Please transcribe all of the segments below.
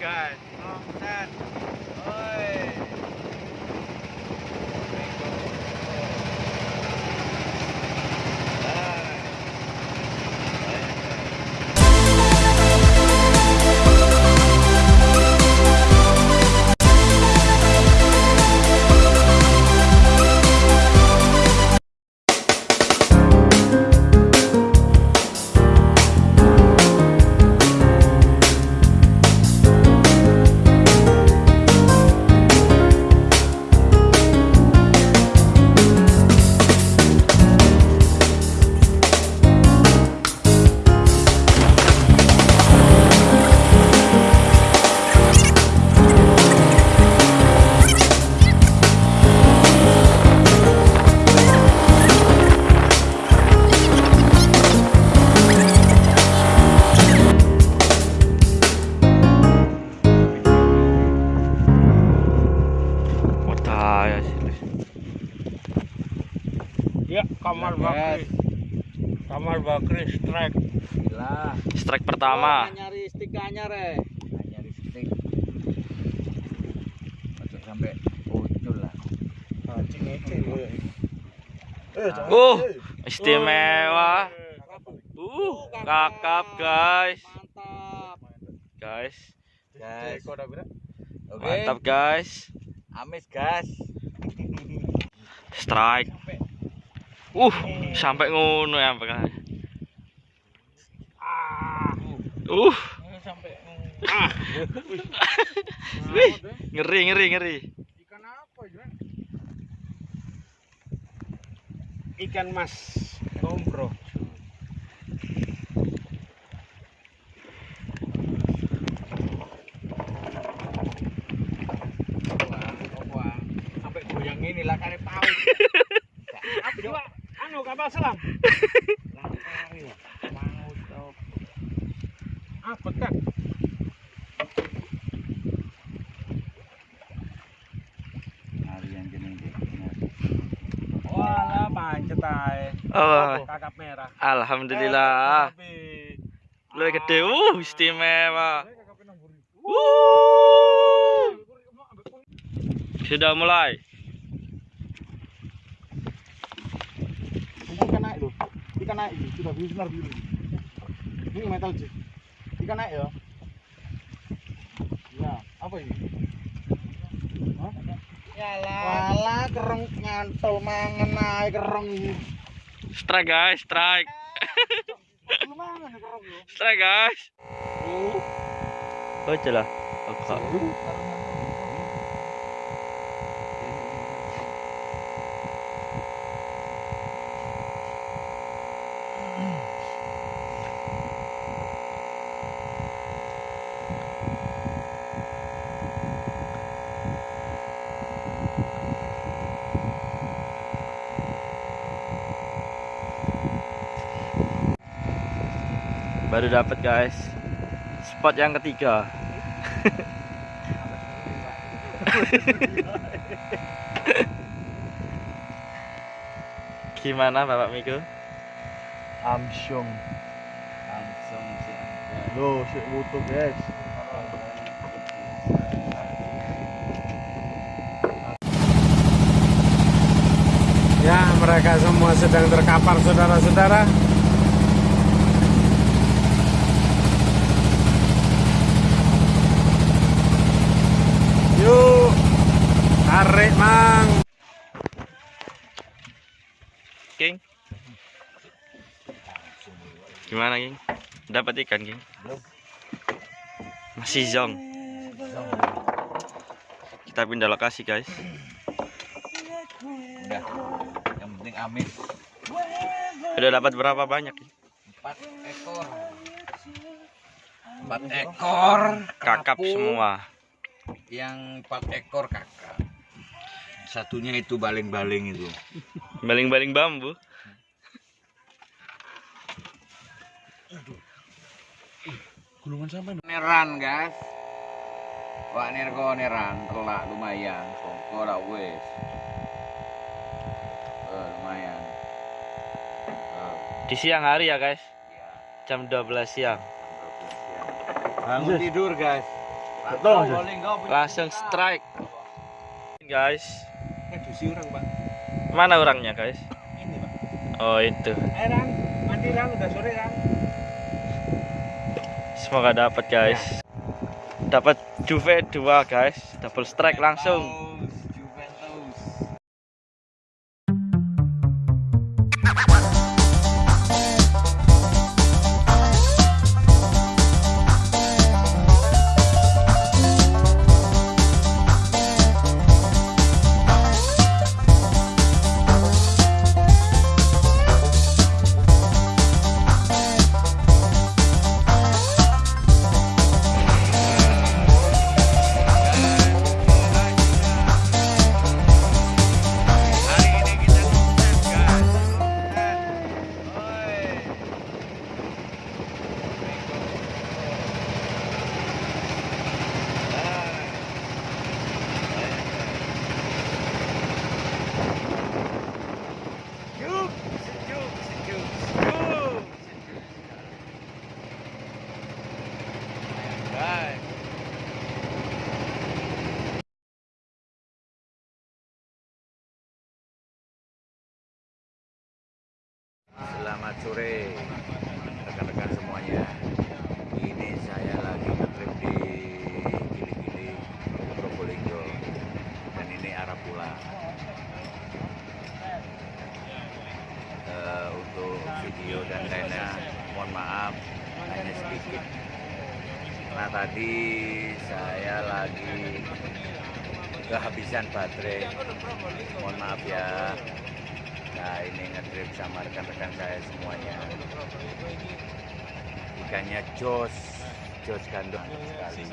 God. Oh, that. Strike pertama. Oh, nyari stick anyar eh. Nyari stick. Ojo sampai ucul lah. Anjing ini. Uh, istimewa. Uh, kakap guys. Mantap. Guys, Guys. Oke. mantap guys. Amis gas. Strike. Uh, sampai ngono ya guys. Uh, Sampai wih, ngeri ngeri ngeri. ikan apa ya? Ikan mas wah. Sampai goyang ini lah kare paus. Apa juga? Anu kapal selam. Ae. Oh, Kakap merah. alhamdulillah. Tapi- Lebih gede. Uh, istimewa. Uh. Sudah mulai. Ikan naik loh. Ikan naik sudah binar biru. Ini metal sih. Ikan naik ya. Ya, apa ini? Hah? Yalah. Walah kereng nyantol mangan ae kereng. Strike guys, strike. Ya. Strike guys. Oh, jelas. Oke. Baru dapat guys. Spot yang ketiga. Gimana Bapak Miko? Amsyong. Langsung sih. Loh, sik utuh, guys. Ya, mereka semua sedang terkapar, saudara-saudara. Tarik, Mang. King? Gimana King? Dapat ikan King? Belum. Masih zong. Kita pindah lokasi guys. Udah. Yang penting amis. Udah dapat berapa banyak? King? Empat ekor. Empat ekor. Kakap semua. Yang empat ekor kakap. Satunya itu baling-baling itu. Baling-baling bambu. Gulungan sampai Neran guys. Wak nirko neran telak lumayan. Songko ora wis. Eh, lumayan. Eh, Di siang hari ya guys. ya. Jam 12 siang. Bangun tidur guys. Betul. Langsung strike. Guys, Edusi orang, Pak. mana orangnya, guys? Ini, Pak. Oh, itu. Eh, Ran. Mandi, Ran. Udah sore, Ran. Semoga dapat, guys. Dapat Juve 2, guys. Double strike langsung. Sore rekan-rekan semuanya. Ini saya lagi ngetrip di Gili-Gili, Probolinggo. Dan ini arah pulang. Eh, untuk video dan lainnya, mohon maaf, hanya sedikit. Nah tadi saya lagi kehabisan baterai. Mohon maaf ya. Ini ngetrip sama rekan-rekan saya semuanya. Ikannya jos, jos gandum sekali.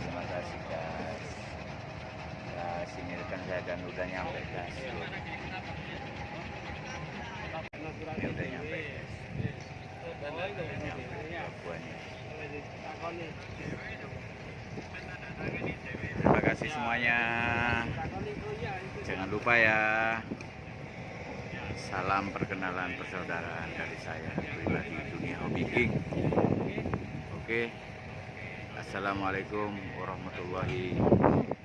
Terima kasih guys. Nah sini rekan saya dan udah nyampe guys. Ini udah nyampe guys. Udah nyampe. Terima kasih semuanya. Jangan lupa ya. Salam perkenalan persaudaraan dari saya pribadi dunia hobi king. Oke. Assalamualaikum warahmatullahi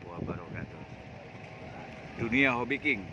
wabarakatuh. Dunia hobi king.